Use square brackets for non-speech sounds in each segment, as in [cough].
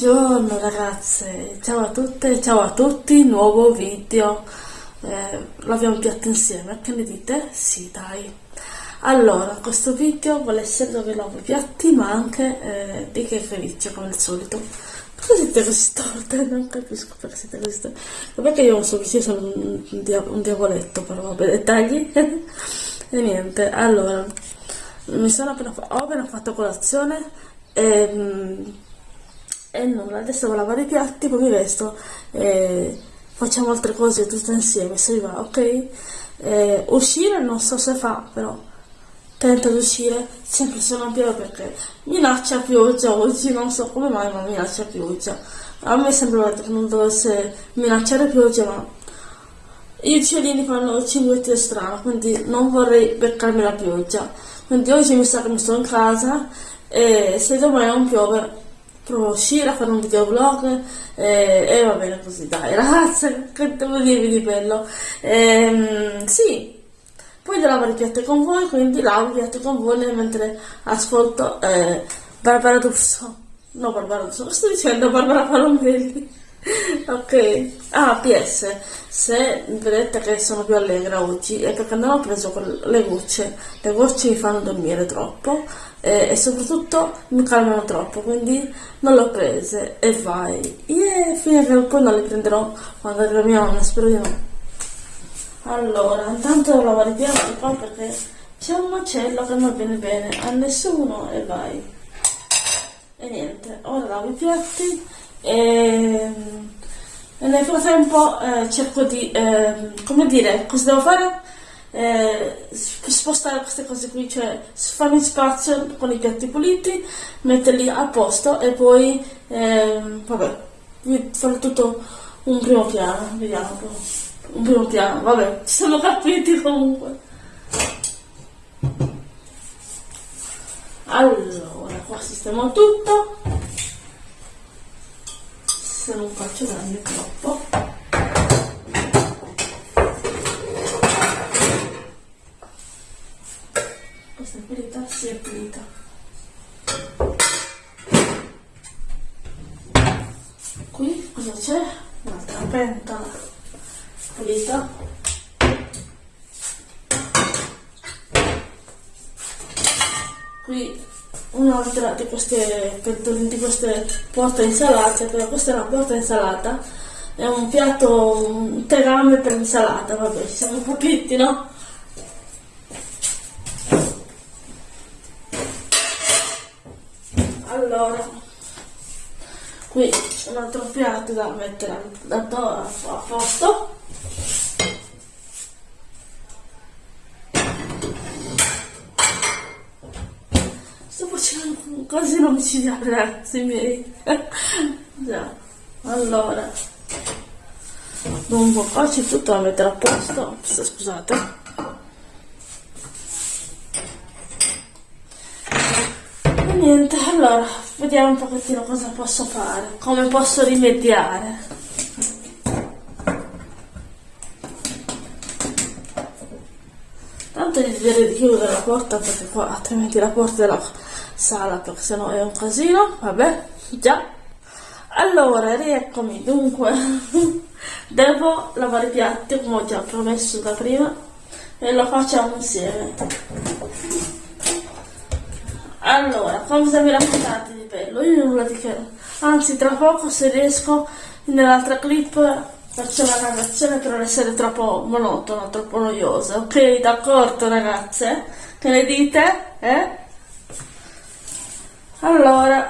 Buongiorno ragazze, ciao a tutte, ciao a tutti, nuovo video, eh, laviamo i piatti insieme, che ne dite? Sì dai. Allora, questo video vuole essere dove lavo i piatti ma anche eh, di che felice come al solito. Perché siete così storte? Non capisco perché siete così storte. Perché io so che sono un, dia un diavoletto, però vabbè, dettagli. [laughs] e niente, allora, mi sono appena, ho appena fatto colazione e... Mm, e nulla, adesso devo lavare i piatti, poi mi vesto e facciamo altre cose tutte insieme, se vi va, ok? E uscire non so se fa, però tento di uscire sempre se non piove perché minaccia pioggia oggi, non so come mai ma minaccia pioggia. A me sembra che non dovesse minacciare pioggia, ma gli uccellini fanno cinguetti strano, quindi non vorrei beccarmi la pioggia. Quindi oggi mi sa che mi sto in casa e se domani non piove provo a uscire a fare un videoblog eh, e va bene così, dai [laughs] ragazze, che devo dirvi di bello. Ehm, sì, poi devo lavare i con voi, quindi lavo i con voi mentre ascolto eh, Barbara D'Urso. No, Barbara D'Urso, sto dicendo? Barbara Palomelli. [laughs] ok, ah, PS, se vedete che sono più allegra oggi è perché non ho preso le gocce, le gocce mi fanno dormire troppo e, e soprattutto mi calmano troppo, quindi non le ho prese e vai. Yeah, fino a che poi non le prenderò quando mia nonna, spero di no. Allora, intanto devo lavare i piatti qua perché c'è un macello che non viene bene a nessuno e vai. E niente, ora lavo i piatti e, e nel frattempo eh, cerco di, eh, come dire, cosa devo fare? eh, spostare queste cose qui, cioè farmi spazio con i piatti puliti, metterli a posto e poi, eh, vabbè, fare tutto un primo piano, vediamo un. Un primo piano, vabbè, ci siamo capiti comunque. Allora, qua sistemo tutto. Se non faccio grande troppo. si è pulita qui cosa c'è? un'altra pentola pulita qui un'altra di queste di queste porte insalate però questa è una porta insalata è un piatto un tegame per insalata vabbè ci siamo capiti no? allora qui un altro piatto da mettere a, a posto 11 ragazzi miei. [laughs] Già. Allora. Dunque qua c'è tutto da mettere a posto. Scusate. E niente allora vediamo un pochettino cosa posso fare come posso rimediare. Tanto decidere di chiudere la porta perché qua altrimenti la porta della sala perché sennò è un casino, vabbè, già. Allora, rieccomi, dunque, [laughs] devo lavare i piatti come ho già promesso da prima e lo facciamo insieme. Allora, cosa mi raccontate di bello? Io nulla di che. Anzi, tra poco se riesco nell'altra clip faccio una narrazione per non essere troppo monotona, troppo noiosa. Ok, d'accordo ragazze? Che ne dite? Eh? Allora.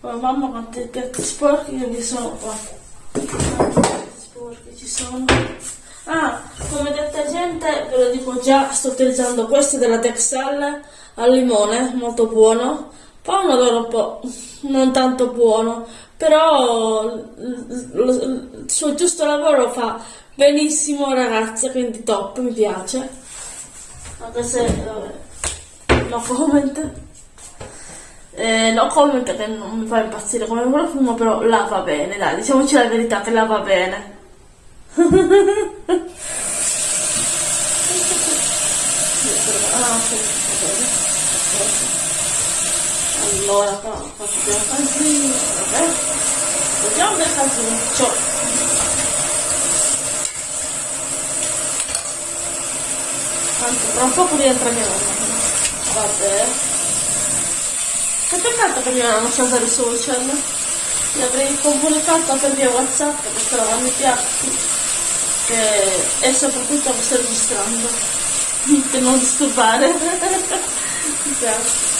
Oh, mamma quanti piatti sporchi che mi sono qua sporche ci sono. Ah, come detergente ve lo dico già, sto utilizzando questo della Texel al limone, molto buono. Poi un odore un po' non tanto buono, però il suo giusto lavoro lo fa benissimo ragazze, quindi top, mi piace. Anche se, vabbè, no comment. Eh, no comment che non mi fa impazzire come profumo, però lava bene, dai, diciamoci la verità che lava bene. [laughs] ah sì, allora facciamo casino vabbè vediamo del casinuccio tanto tra un poco rientra mia mamma. Vabbè. Che peccato che mia mamma non sa usare i social. Gli avrei comunicato per via whatsapp perché eravamo i piatti e, e soprattutto lo sto registrando [laughs] per non disturbare. [laughs] Esatto.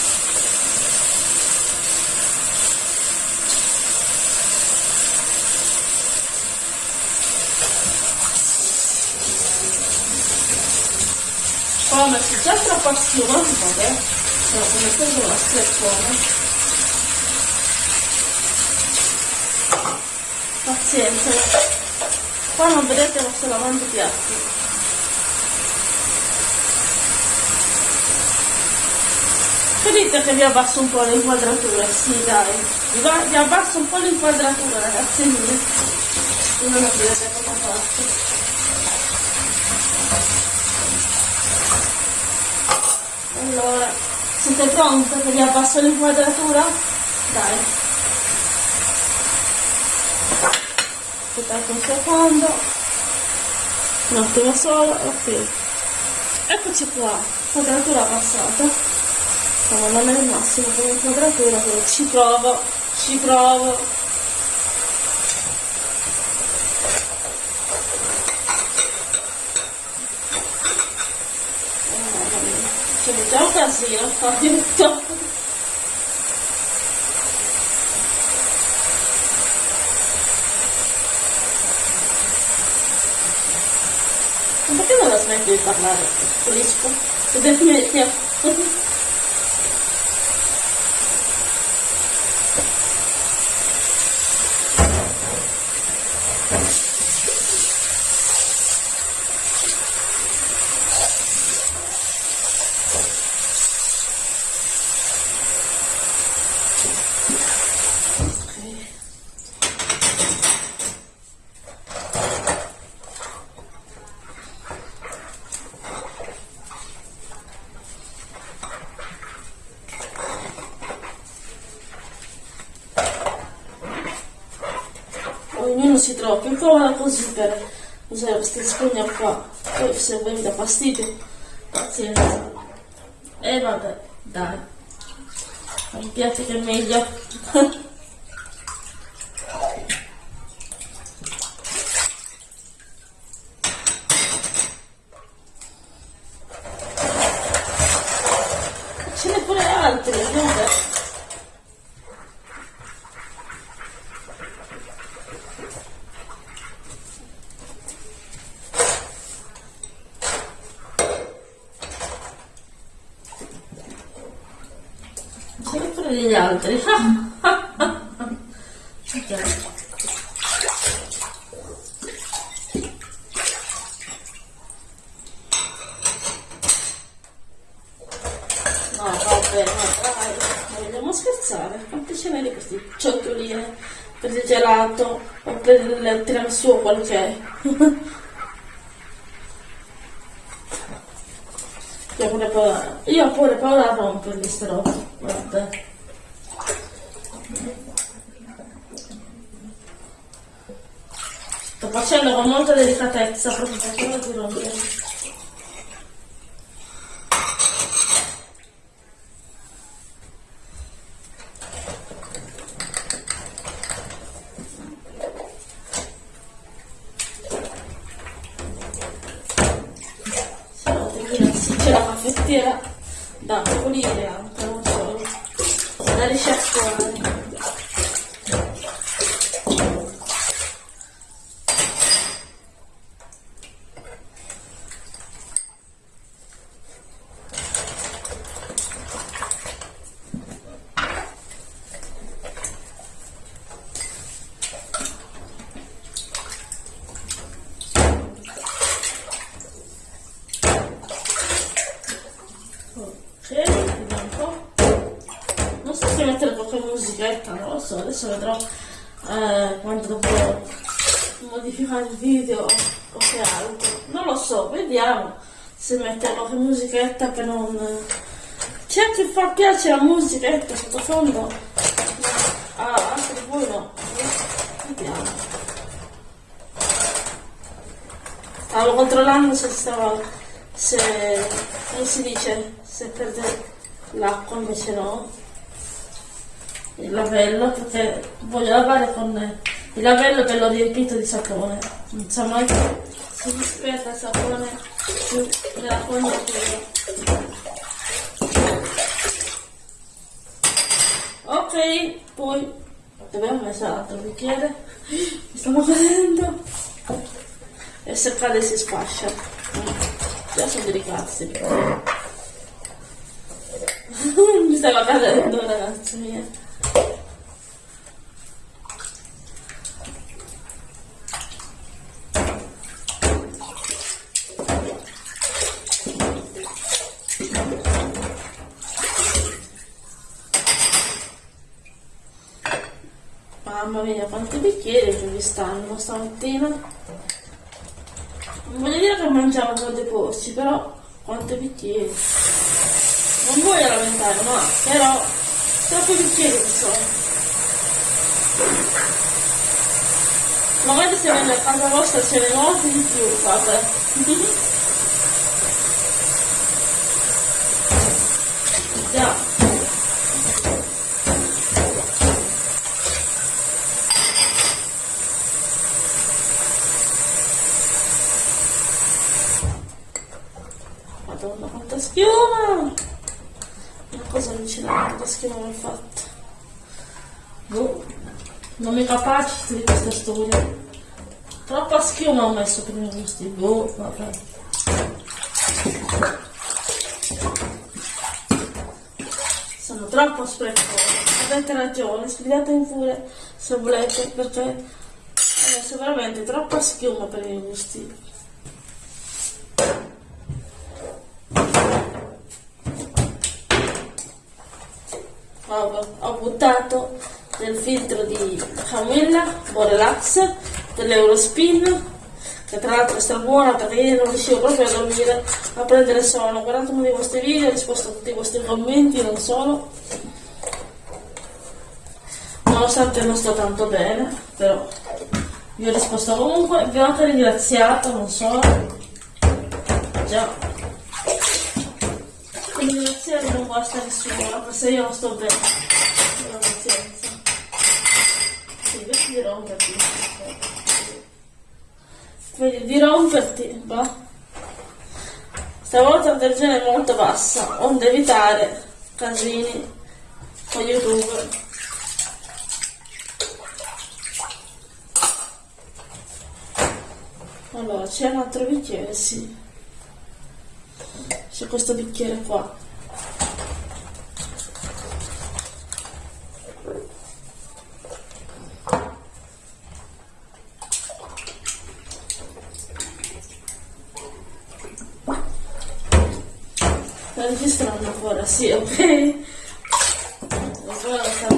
Ho vabbè, però come prendo la schiaffone. Pazienza, qua non vedete ma sto lavando i piatti. Vedete che vi abbasso un po' l'inquadratura, sì dai, vi, abbasso un po' l'inquadratura ragazzi non vedete come fatto. Allora, siete pronti che vi abbasso l'inquadratura? Dai. Aspettate un secondo. Un attimo solo, ok. Eccoci qua, quadratura passata ma non è il massimo come quadratura però ci provo ci provo c'è già un casino fa tutto ma perché non la smetti di parlare? Pulisco? Vedete ognuno Усны дэ. Degli altri. [laughs] No, vabbè, no, dai, vogliamo scherzare. Quanti ce n'è di questi cioccioline per il gelato o per il tiramisù o quello è? [laughs] io pure paura, io pure paura a romperli ste robe, guarda. Facendo con molta delicatezza proprio per di rompere. c'è la caffettiera da pulire anche non solo da risciacquare mettere qualche musichetta, non lo so, adesso vedrò eh, quando dovrò modificare il video o che altro, non lo so, vediamo se mette qualche musichetta per non... C'è chi fa piace la musichetta sottofondo? Ah, anche voi no. Vediamo. Stavo controllando se stava... se... come si dice? Se perde l'acqua invece no. Il lavello perché voglio lavare con il lavello che l'ho riempito di sapone. Non so mai si disperda il sapone più nella fognatura. Ok, poi ho messo l'altro bicchiere? Mi stiamo cadendo. E se cade si sfascia. Già sono delicati. [laughs] Mi stava cadendo ragazzi miei. Mamma mia, quanti bicchieri che mi stanno stamattina. Non voglio dire che mangiavo con dei porci, però quanti bicchieri. Non voglio lamentare, ma però troppi bicchieri che sono. Magari se vengo a casa vostra ce ne molti di più, guarda. [laughs] Già. Madonna, quanta schiuma! Una cosa allucinante, quanta schiuma mi hai fatto. Boh, non mi capacito di questa storia. Troppa schiuma ho messo per i miei gusti. Boh, vabbè. Sono troppo sprecosa. Avete ragione, sfidatemi pure se volete, perché ho messo veramente troppa schiuma per i miei gusti. ho, ho buttato del filtro di Camilla Borelax dell'Eurospin che tra l'altro è strabuona perché io non riuscivo proprio a dormire a prendere sonno ho guardato uno dei vostri video ho risposto a tutti i vostri commenti non solo nonostante non sto tanto bene però vi ho risposto comunque vi ho anche ringraziato non so già ringraziare non basta nessuno, se io non sto bene. Non pazienza. Sì, vedi di romperti. Vedi di romperti, va. Stavolta la tensione è molto bassa, onde evitare casini con YouTube. Allora, c'è un altro bicchiere, sì c'è questo bicchiere qua sì, ok ora sta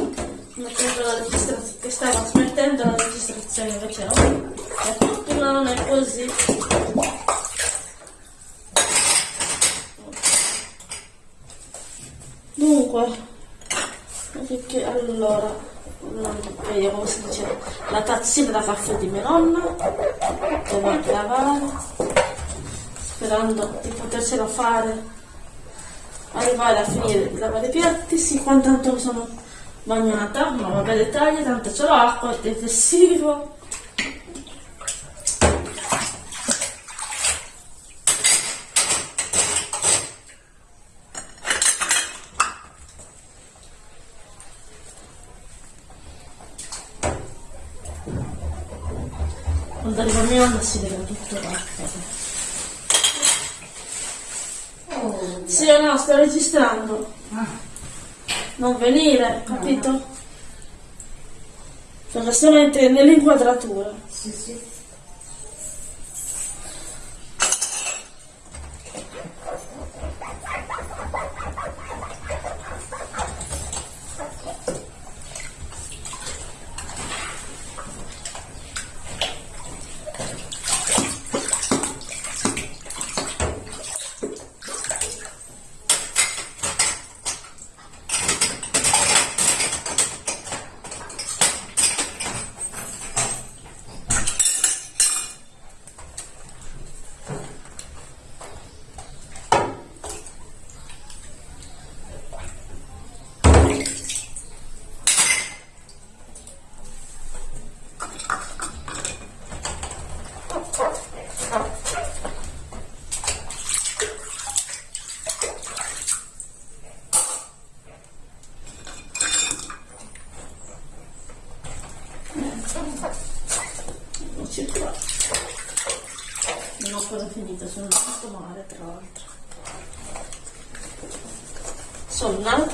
mettendo la registrazione che stava smettendo la registrazione invece no. Non è così. Dunque, perché allora, vedi come si dice, la tazzina da caffè di mia nonna, devo lavare, sperando di potercela fare, arrivare a finire di lavare i piatti, sì, quanto tanto mi sono bagnata, ma vabbè dettagli, tanto c'è l'acqua, il detersivo, quando arriva mia nonna si vede tutto l'acqua oh. sì no sto registrando ah. Non venire capito? perché stiamo nell'inquadratura sì sì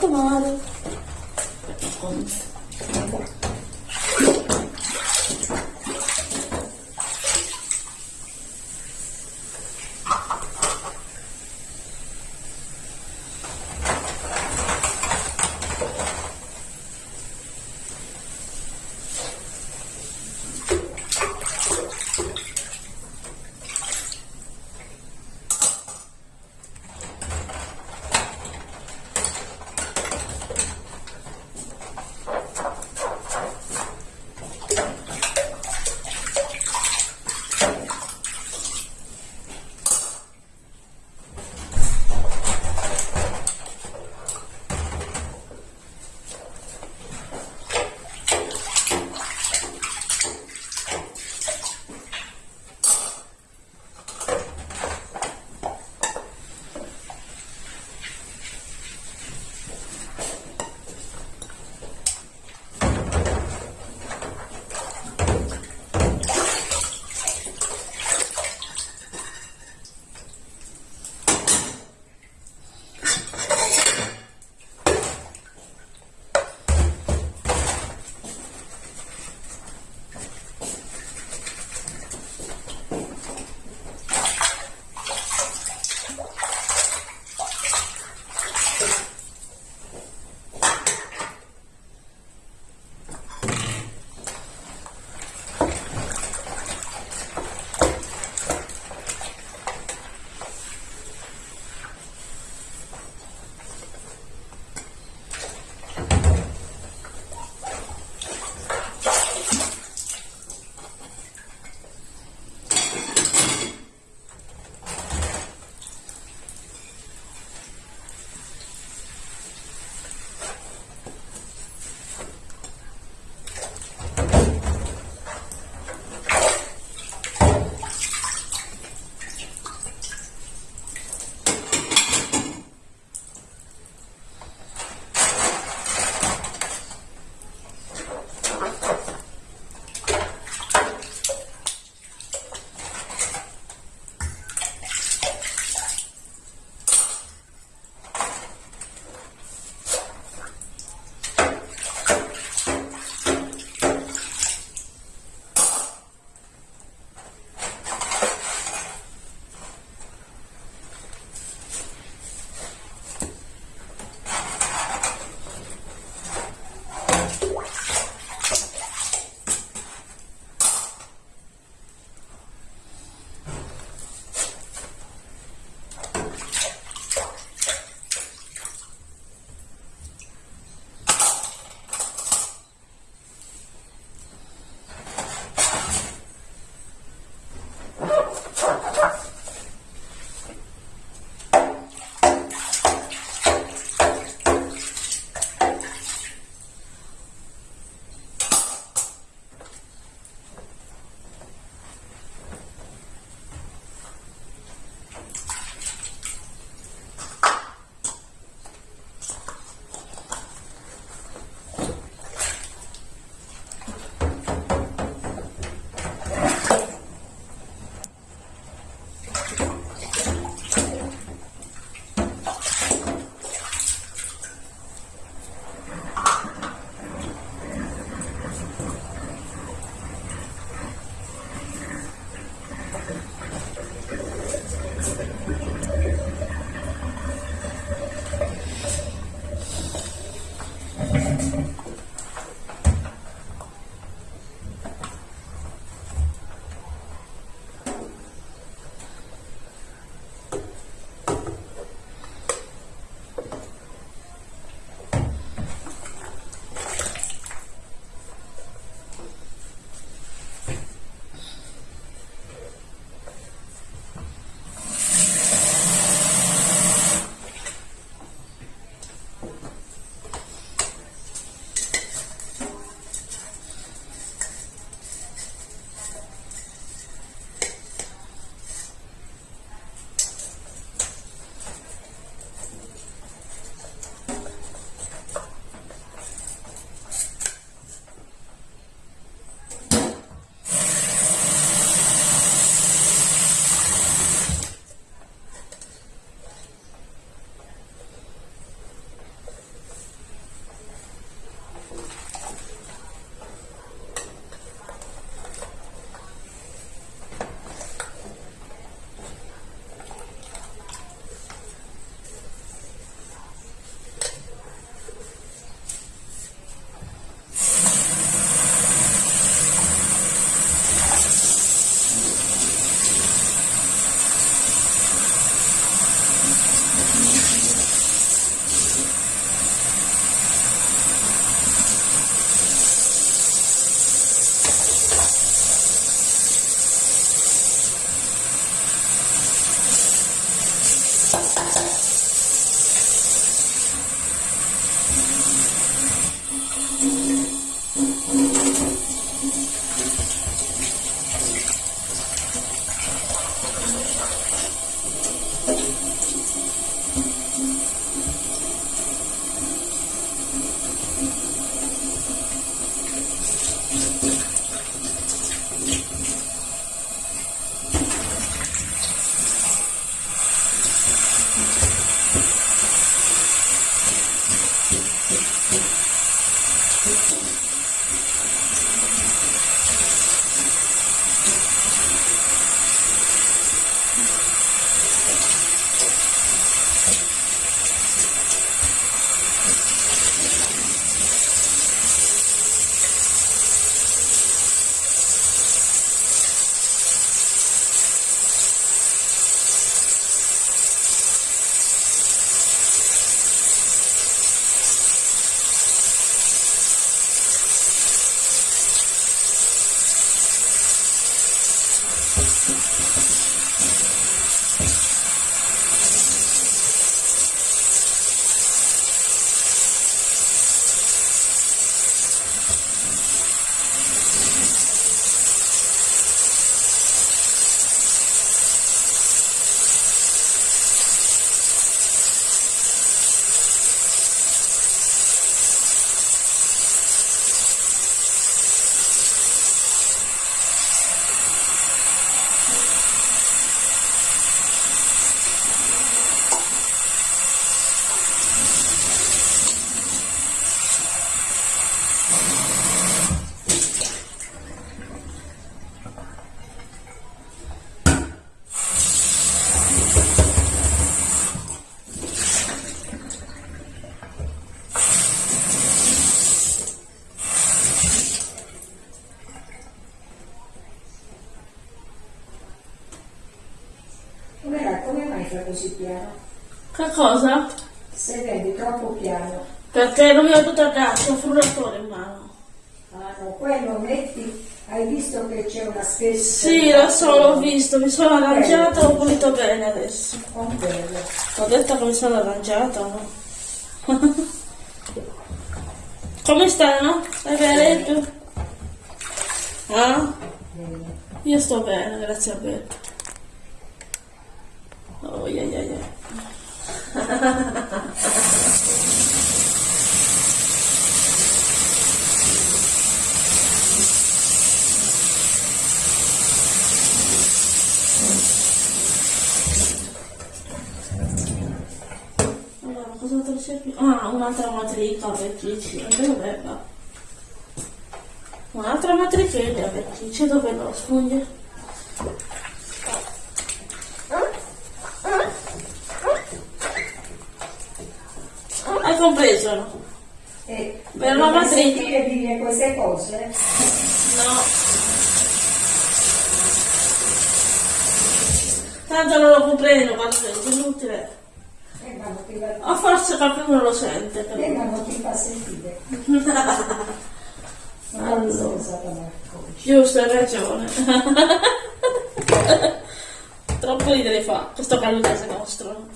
sono in piano? Che cosa? Se vedi troppo piano. Perché non mi ho tutto a casa, ho frullatore in mano. Ah no, quello metti, hai visto che c'è una spesa. Sì, lo so, l'ho visto, mi sono arrangiata, ho pulito bene adesso. Con quello. Ho detto che mi sono arrangiata, no? [laughs] Come stai, no? Stai bene tu? Ah? Io sto bene, grazie a Beppe. Oh, yeah, yeah, yeah. Allora, cosa c'è più? Ah, un'altra matrica vecchici. Dove va? Un'altra matrichella vecchici, dove lo sfugge? Hai compreso? no? E Per la sentire dire queste cose? No. Tanto non lo comprendo quando è inutile. Eh, ma va, O forse qualcuno lo sente. eh, però. ma non ti fa sentire. [laughs] Allora. Giusto, hai ragione. [laughs] Troppo ridere fa questo calutese nostro.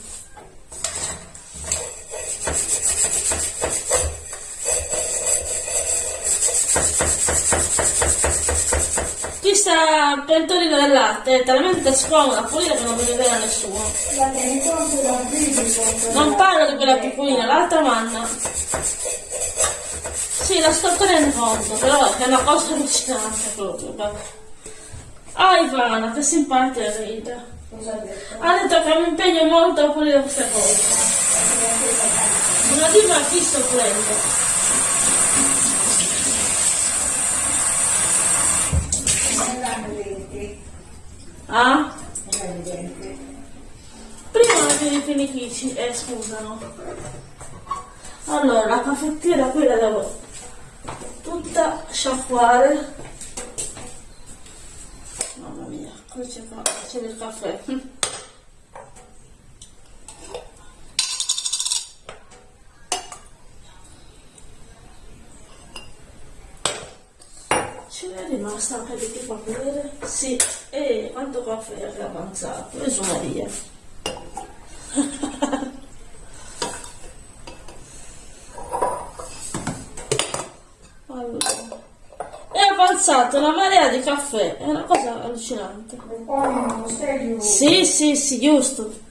Questa pentolina del latte è talmente scomoda a che non deve vedere nessuno. Non parlo di quella piccolina, l'altra manna. Sì, la sto tenendo conto, però è una cosa allucinante proprio. Ah, Ivana, che simpatica Rita. Cosa ha detto? Che mi impegno molto a pulire queste cose. Una diva a chi sto pulendo? Ah? Prima mi finifici, eh scusano. Allora, la caffettiera qui la devo tutta sciacquare. Mamma mia, qui c'è, del caffè. è rimasta anche di tipo a vedere? Sì e quanto caffè [laughs] è avanzato? E su Maria. Allora. è avanzata una marea di caffè. È una cosa allucinante. Sì sì sì giusto.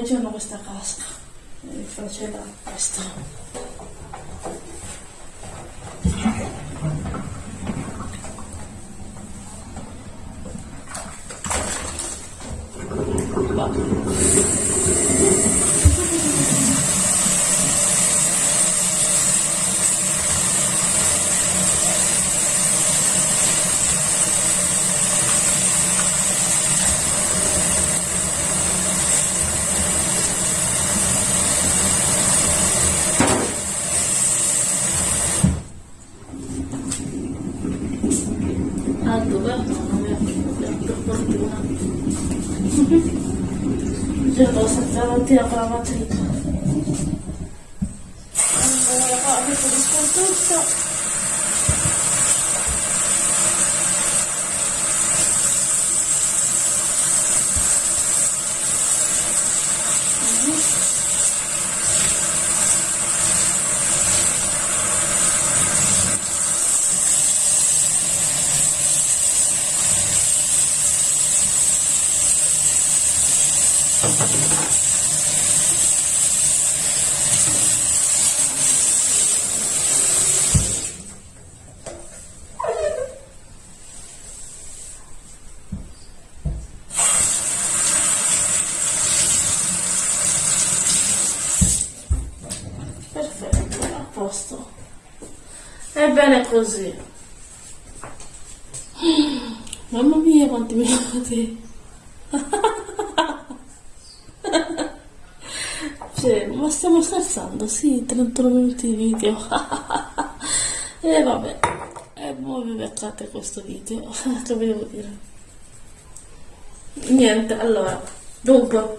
Giorno questa casca e faceva questo. Va. Ah, dove? No, non mi ha per fortuna. Io devo stare davanti con la matrica. Allora, qua mi pulisco tutto. Perfetto, a posto. Ebbene così. Mamma mia quanti minuti. Cioè, ma stiamo scherzando? Sì, 31 minuti di video. [laughs] e vabbè. E voi vi beccate questo video. [laughs] che vi devo dire? niente, allora, dunque,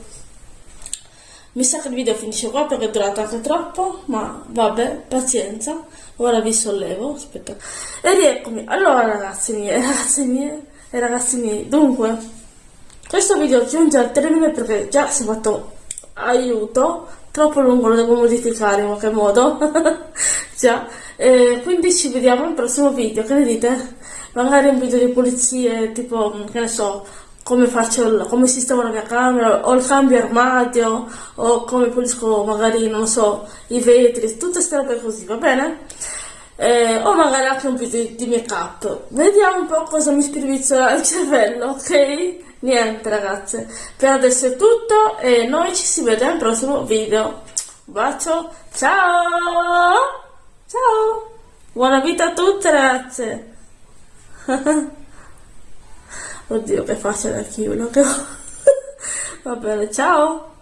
mi sa che il video finisce qua perché è durato anche troppo, ma vabbè, pazienza, ora vi sollevo, aspetta, e rieccomi, allora ragazzi miei, [laughs] ragazzi miei, e ragazzi miei, dunque, questo video giunge al termine perché già si è fatto aiuto, troppo lungo lo devo modificare in qualche modo, [laughs] già, e quindi ci vediamo al prossimo video, che ne dite? Magari un video di pulizie, tipo, che ne so, come faccio, il- come sistemo la mia camera, o il cambio armadio, o come pulisco magari, non so, i vetri, tutte queste robe così, va bene? Eh, o magari anche un video di, di make up. Vediamo un po' cosa mi spirizzola il cervello, ok? Niente ragazze, per adesso è tutto e noi ci si vede al prossimo video. Un bacio, ciao! Ciao! Buona vita a tutte ragazze! [laughs] Oddio che faccia da che ho. [laughs] Va bene, ciao!